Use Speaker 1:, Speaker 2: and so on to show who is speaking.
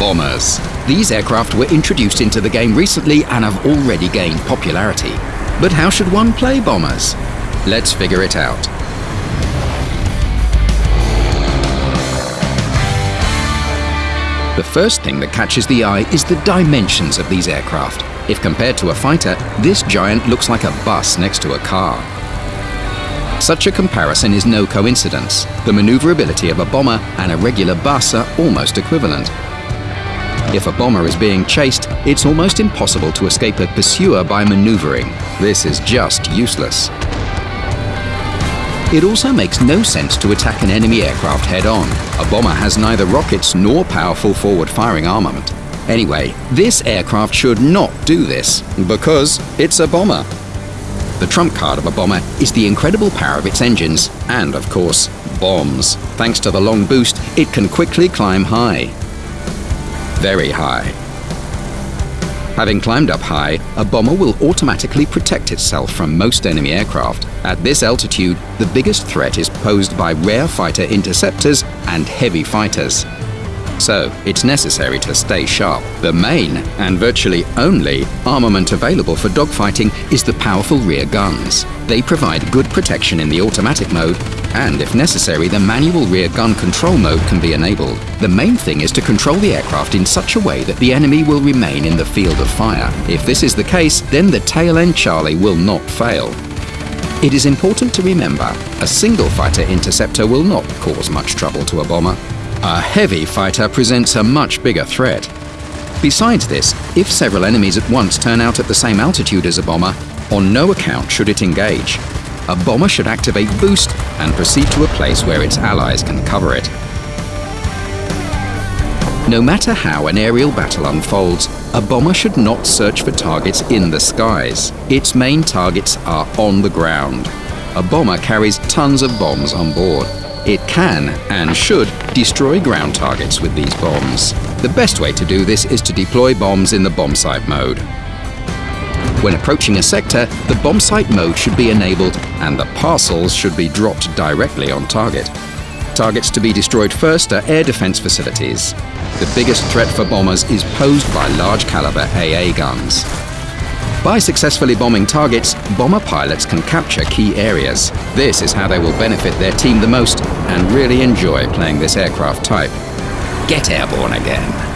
Speaker 1: Bombers. These aircraft were introduced into the game recently and have already gained popularity. But how should one play bombers? Let's figure it out. The first thing that catches the eye is the dimensions of these aircraft. If compared to a fighter, this giant looks like a bus next to a car. Such a comparison is no coincidence. The maneuverability of a bomber and a regular bus are almost equivalent. If a bomber is being chased, it's almost impossible to escape a pursuer by maneuvering. This is just useless. It also makes no sense to attack an enemy aircraft head-on. A bomber has neither rockets nor powerful forward-firing armament. Anyway, this aircraft should not do this, because it's a bomber. The trump card of a bomber is the incredible power of its engines, and of course, bombs. Thanks to the long boost, it can quickly climb high very high. Having climbed up high, a bomber will automatically protect itself from most enemy aircraft. At this altitude, the biggest threat is posed by rare fighter interceptors and heavy fighters so it's necessary to stay sharp. The main, and virtually only, armament available for dogfighting is the powerful rear guns. They provide good protection in the automatic mode, and if necessary, the manual rear gun control mode can be enabled. The main thing is to control the aircraft in such a way that the enemy will remain in the field of fire. If this is the case, then the tail end Charlie will not fail. It is important to remember, a single fighter interceptor will not cause much trouble to a bomber. A heavy fighter presents a much bigger threat. Besides this, if several enemies at once turn out at the same altitude as a bomber, on no account should it engage. A bomber should activate boost and proceed to a place where its allies can cover it. No matter how an aerial battle unfolds, a bomber should not search for targets in the skies. Its main targets are on the ground. A bomber carries tons of bombs on board. It can, and should, destroy ground targets with these bombs. The best way to do this is to deploy bombs in the bombsight mode. When approaching a sector, the bombsight mode should be enabled and the parcels should be dropped directly on target. Targets to be destroyed first are air defense facilities. The biggest threat for bombers is posed by large caliber AA guns. By successfully bombing targets, bomber pilots can capture key areas. This is how they will benefit their team the most and really enjoy playing this aircraft type. Get airborne again.